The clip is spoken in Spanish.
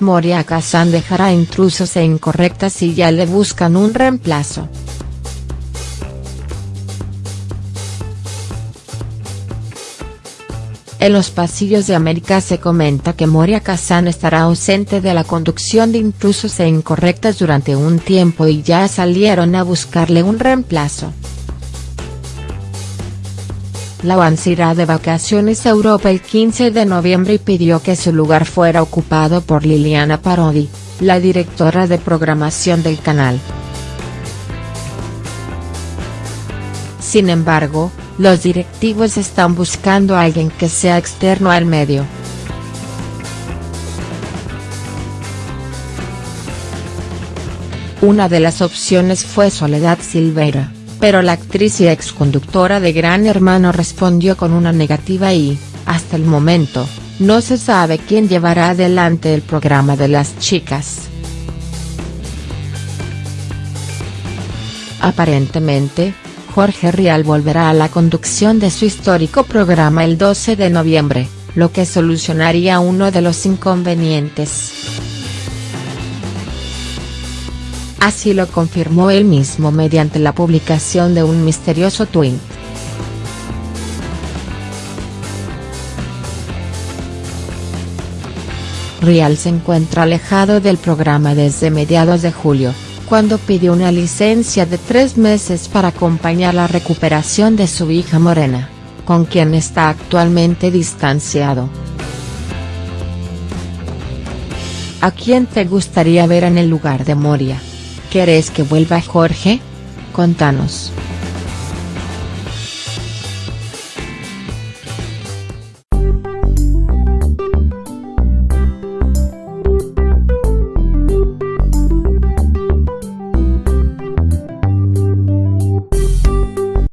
Moria Kazan dejará intrusos e incorrectas y ya le buscan un reemplazo. En los pasillos de América se comenta que Moria Kazan estará ausente de la conducción de intrusos e incorrectas durante un tiempo y ya salieron a buscarle un reemplazo. La irá de vacaciones a Europa el 15 de noviembre y pidió que su lugar fuera ocupado por Liliana Parodi, la directora de programación del canal. Sin embargo, los directivos están buscando a alguien que sea externo al medio. Una de las opciones fue Soledad Silveira, pero la actriz y exconductora de Gran Hermano respondió con una negativa y, hasta el momento, no se sabe quién llevará adelante el programa de las chicas. Aparentemente, Jorge Rial volverá a la conducción de su histórico programa el 12 de noviembre, lo que solucionaría uno de los inconvenientes. Así lo confirmó él mismo mediante la publicación de un misterioso tweet. Rial se encuentra alejado del programa desde mediados de julio, cuando pidió una licencia de tres meses para acompañar la recuperación de su hija Morena, con quien está actualmente distanciado. ¿A quién te gustaría ver en el lugar de Moria? ¿Querés que vuelva Jorge? Contanos.